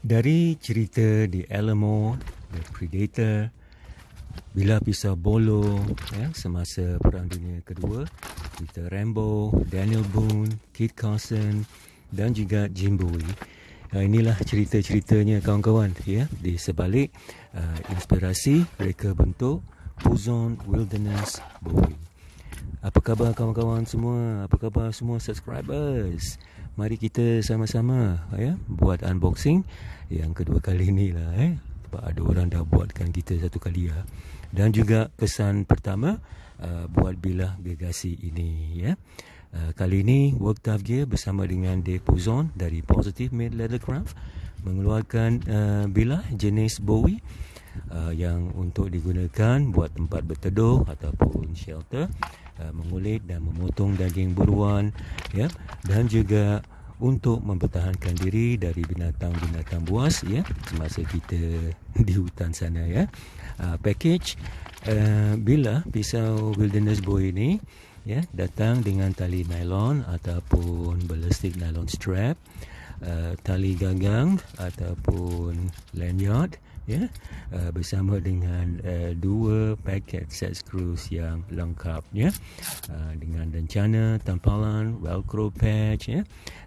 Dari cerita The Alamo, The Predator, Bila Pisau Bolo, ya, semasa Perang Dunia Kedua, cerita Rambo, Daniel Boone, Kit Carson dan juga Jim Bowie. Uh, inilah cerita-ceritanya kawan-kawan ya di sebalik uh, inspirasi mereka bentuk Puzon Wilderness Bowie. Apa khabar kawan-kawan semua? Apa khabar semua subscribers? Mari kita sama-sama ya buat unboxing yang kedua kali ni lah eh. Sebab ada orang dah buatkan kita satu kali ya. Dan juga kesan pertama uh, buat bilah gegasi ini ya. Uh, kali ini Work Tough Gear bersama dengan Dave Puzon dari Positive Made Leathercraft mengeluarkan uh, bilah jenis Bowie uh, yang untuk digunakan buat tempat berteduh ataupun shelter uh, mengulit dan memotong daging buruan ya dan juga untuk mempertahankan diri dari binatang-binatang buas ya semasa kita di hutan sana ya. Uh, package uh, bila pisau wilderness boy ini ya datang dengan tali nylon ataupun ballistic nylon strap uh, tali gagang ataupun lanyard ya uh, bersama dengan uh, dua paket set screws yang lengkap ya uh, dengan rencana tampalan velcro patch ya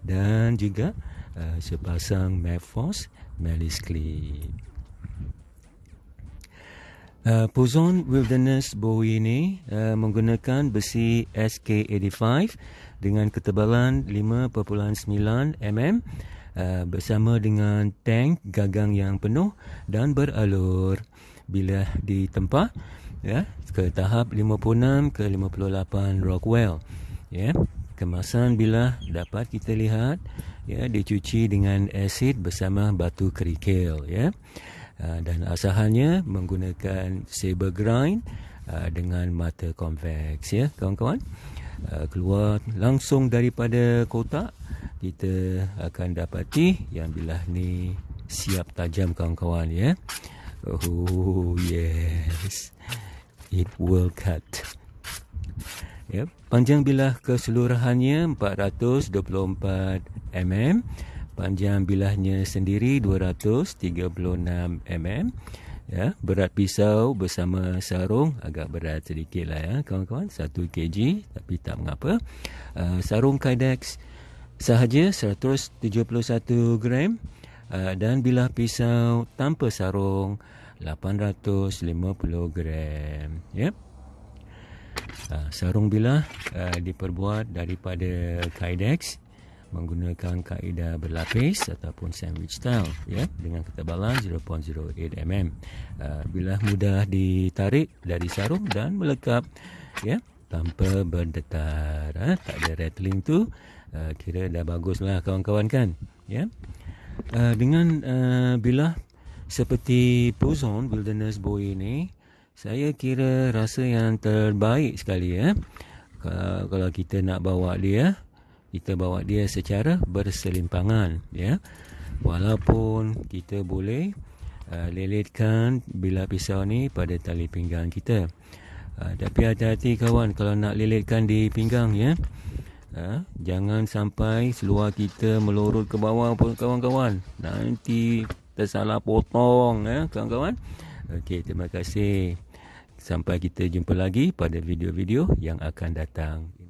dan juga uh, sepasang Mavforce Melis clip Uh, Puzon Wilderness Bowie ini uh, menggunakan besi SK85 dengan ketebalan 5.9 mm Uh, bersama dengan tank gagang yang penuh dan beralur. Bila ditempa ya ke tahap 56 ke 58 Rockwell ya. Kemasan bila dapat kita lihat ya dicuci dengan asid bersama batu kerikil ya uh, dan asahannya menggunakan saber grind uh, dengan mata convex ya kawan-kawan uh, keluar langsung daripada kotak kita akan dapati yang bilah ni siap tajam kawan-kawan ya. Oh yes. It will cut. Ya, panjang bilah keseluruhannya 424 mm. Panjang bilahnya sendiri 236 mm. Ya, berat pisau bersama sarung agak berat sedikit lah ya kawan-kawan 1 kg tapi tak mengapa. Uh, sarung Kydex sahaja 171 gram uh, dan bilah pisau tanpa sarung 850 gram ya uh, sarung bilah uh, diperbuat daripada kydex menggunakan kaedah berlapis ataupun sandwich style ya dengan ketebalan 0.08 mm uh, bilah mudah ditarik dari sarung dan melekap ya tanpa berdetar ha? tak ada rattling tu uh, kira dah bagus lah kawan-kawan kan ya uh, dengan uh, bilah seperti Puzon Wilderness Boy ini saya kira rasa yang terbaik sekali ya kalau, kalau kita nak bawa dia kita bawa dia secara berselimpangan ya walaupun kita boleh uh, lilitkan bilah pisau ni pada tali pinggang kita uh, tapi hati-hati kawan kalau nak lilitkan di pinggang ya Ha? Jangan sampai seluar kita melurut ke bawah pun kawan-kawan. Nanti tersalah potong ya kawan-kawan. Okey, terima kasih. Sampai kita jumpa lagi pada video-video yang akan datang.